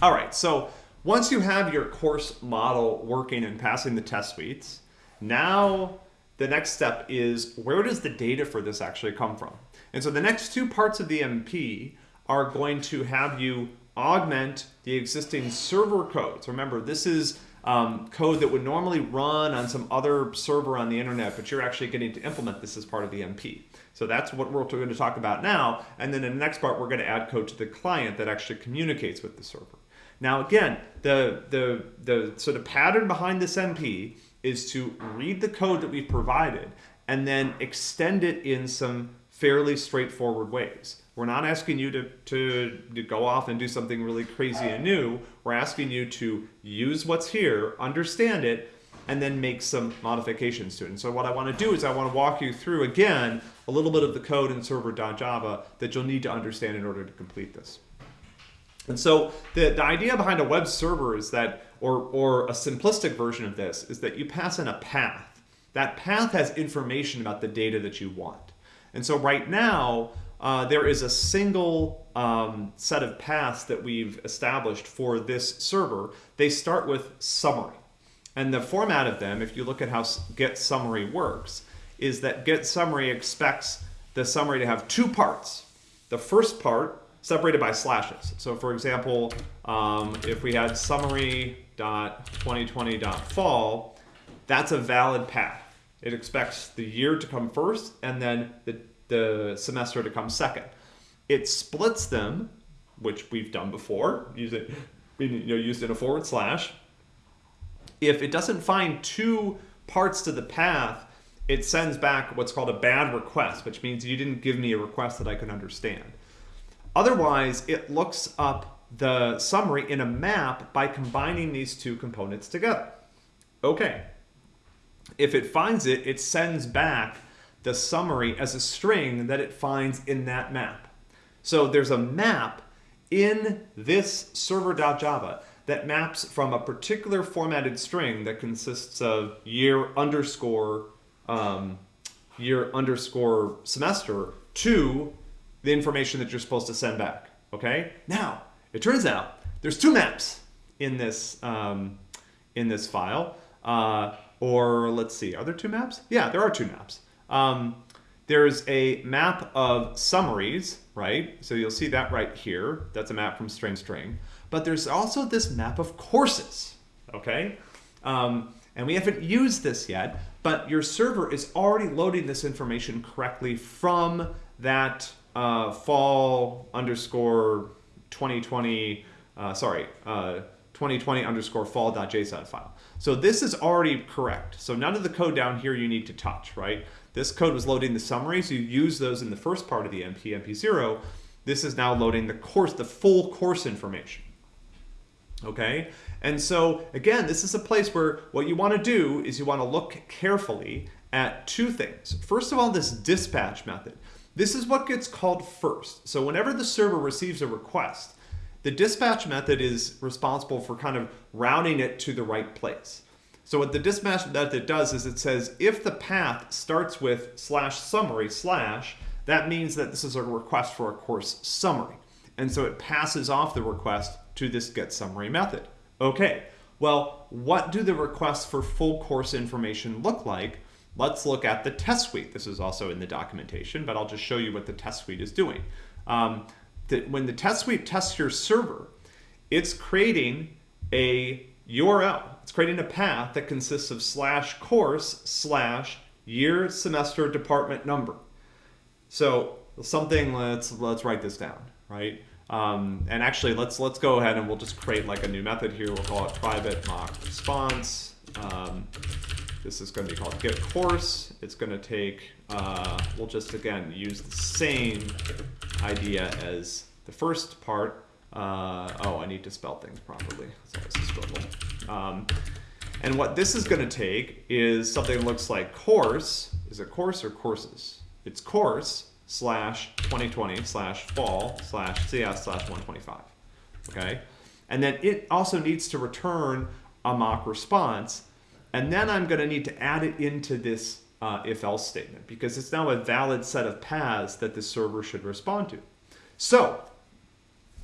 All right, so once you have your course model working and passing the test suites, now the next step is where does the data for this actually come from? And so the next two parts of the MP are going to have you augment the existing server codes. Remember, this is um, code that would normally run on some other server on the internet, but you're actually getting to implement this as part of the MP. So that's what we're going to talk about now. And then in the next part, we're going to add code to the client that actually communicates with the server. Now, again, the, the, the sort of pattern behind this MP is to read the code that we've provided and then extend it in some fairly straightforward ways. We're not asking you to, to, to, go off and do something really crazy and new. We're asking you to use what's here, understand it, and then make some modifications to it. And so what I want to do is I want to walk you through, again, a little bit of the code in server.java that you'll need to understand in order to complete this. And so the, the idea behind a web server is that, or, or a simplistic version of this, is that you pass in a path. That path has information about the data that you want. And so right now, uh, there is a single um, set of paths that we've established for this server. They start with summary. And the format of them, if you look at how get summary works, is that get summary expects the summary to have two parts. The first part separated by slashes. So for example, um, if we had summary.2020.fall, that's a valid path. It expects the year to come first and then the, the semester to come second. It splits them, which we've done before, it, you know, used in a forward slash. If it doesn't find two parts to the path, it sends back what's called a bad request, which means you didn't give me a request that I can understand. Otherwise, it looks up the summary in a map by combining these two components together. Okay. If it finds it, it sends back the summary as a string that it finds in that map. So there's a map in this server.java that maps from a particular formatted string that consists of year underscore um, year underscore semester to the information that you're supposed to send back. Okay. Now it turns out there's two maps in this um, in this file. Uh, or let's see, are there two maps? Yeah, there are two maps. Um, there's a map of summaries, right? So you'll see that right here. That's a map from string string. But there's also this map of courses, okay? Um, and we haven't used this yet, but your server is already loading this information correctly from that uh, fall underscore 2020, uh, sorry, uh, 2020 underscore fall.json file. So this is already correct. So none of the code down here you need to touch, right? This code was loading the summary, so you use those in the first part of the MP, MP0. This is now loading the course, the full course information. Okay, and so again, this is a place where what you want to do is you want to look carefully at two things. First of all, this dispatch method. This is what gets called first. So whenever the server receives a request, the dispatch method is responsible for kind of routing it to the right place. So what the dispatch method does is it says if the path starts with slash summary slash, that means that this is a request for a course summary. And so it passes off the request to this get summary method. Okay, well, what do the requests for full course information look like? Let's look at the test suite. This is also in the documentation, but I'll just show you what the test suite is doing. Um, that when the test suite tests your server, it's creating a URL. It's creating a path that consists of slash course slash year, semester, department number. So something, let's, let's write this down, right? Um, and actually, let's let's go ahead and we'll just create like a new method here. We'll call it private mock response. Um, this is going to be called get course. It's going to take, uh, we'll just again use the same idea as the first part. Uh, oh, I need to spell things properly. It's always a struggle. Um, and what this is going to take is something that looks like course. Is it course or courses? It's course slash 2020 slash fall slash CS slash 125. Okay? And then it also needs to return a mock response and then I'm going to need to add it into this uh, if-else statement because it's now a valid set of paths that the server should respond to. So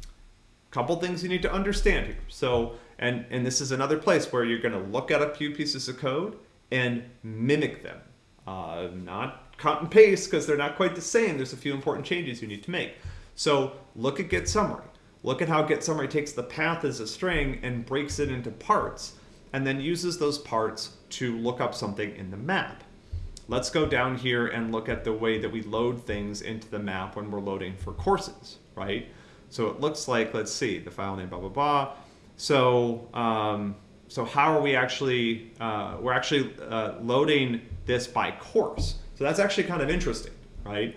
a couple things you need to understand here. So, and, and this is another place where you're going to look at a few pieces of code and mimic them. Uh, not cut and paste because they're not quite the same. There's a few important changes you need to make. So look at get summary. Look at how get summary takes the path as a string and breaks it into parts and then uses those parts to look up something in the map. Let's go down here and look at the way that we load things into the map when we're loading for courses, right? So it looks like, let's see, the file name, blah, blah, blah. So, um, so how are we actually, uh, we're actually uh, loading this by course. So that's actually kind of interesting, right?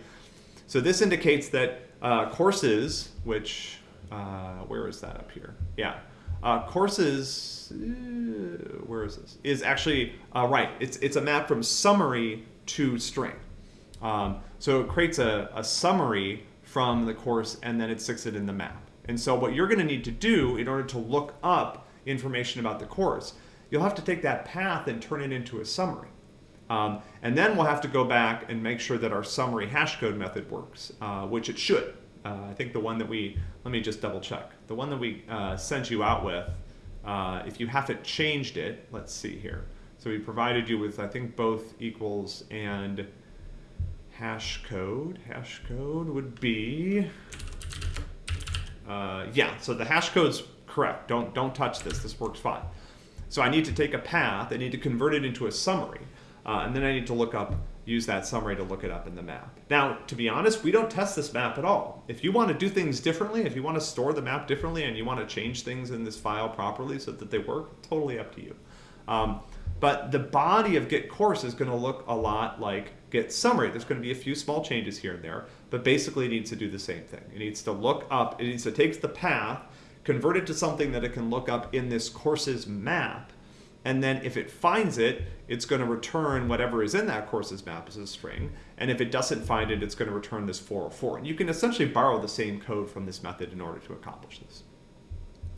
So this indicates that uh, courses, which, uh, where is that up here? Yeah, uh, courses, uh, where is this? Is actually, uh, right, it's, it's a map from summary to string. Um, so it creates a, a summary from the course and then it sticks it in the map. And so what you're gonna need to do in order to look up information about the course, you'll have to take that path and turn it into a summary. Um, and then we'll have to go back and make sure that our summary hashcode method works, uh, which it should. Uh, I think the one that we, let me just double check. The one that we uh, sent you out with, uh, if you haven't changed it, let's see here. So we provided you with, I think, both equals and hash code. Hash code would be, uh, yeah, so the hash code's correct. Don't, don't touch this, this works fine. So I need to take a path, I need to convert it into a summary. Uh, and then I need to look up, use that summary to look it up in the map. Now, to be honest, we don't test this map at all. If you want to do things differently, if you want to store the map differently and you want to change things in this file properly so that they work, totally up to you. Um, but the body of get course is going to look a lot like get summary. There's going to be a few small changes here and there, but basically it needs to do the same thing. It needs to look up, it needs to take the path, convert it to something that it can look up in this course's map, and then if it finds it, it's going to return whatever is in that course's map as a string. And if it doesn't find it, it's going to return this 404. And you can essentially borrow the same code from this method in order to accomplish this.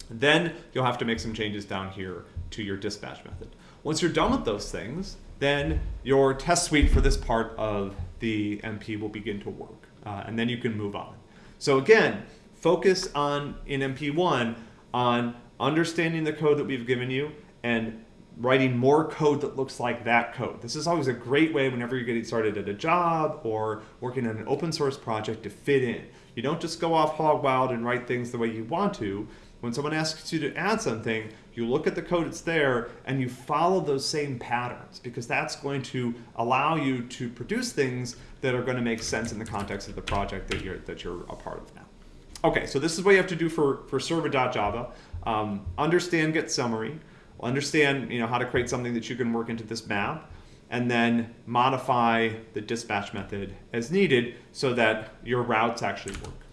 Then you'll have to make some changes down here to your dispatch method. Once you're done with those things, then your test suite for this part of the MP will begin to work. Uh, and then you can move on. So again, focus on in MP1 on understanding the code that we've given you and writing more code that looks like that code. This is always a great way whenever you're getting started at a job or working on an open source project to fit in. You don't just go off hog wild and write things the way you want to. When someone asks you to add something, you look at the code that's there and you follow those same patterns because that's going to allow you to produce things that are going to make sense in the context of the project that you're, that you're a part of now. Okay, so this is what you have to do for, for server.java. Um, understand get summary understand you know, how to create something that you can work into this map, and then modify the dispatch method as needed so that your routes actually work.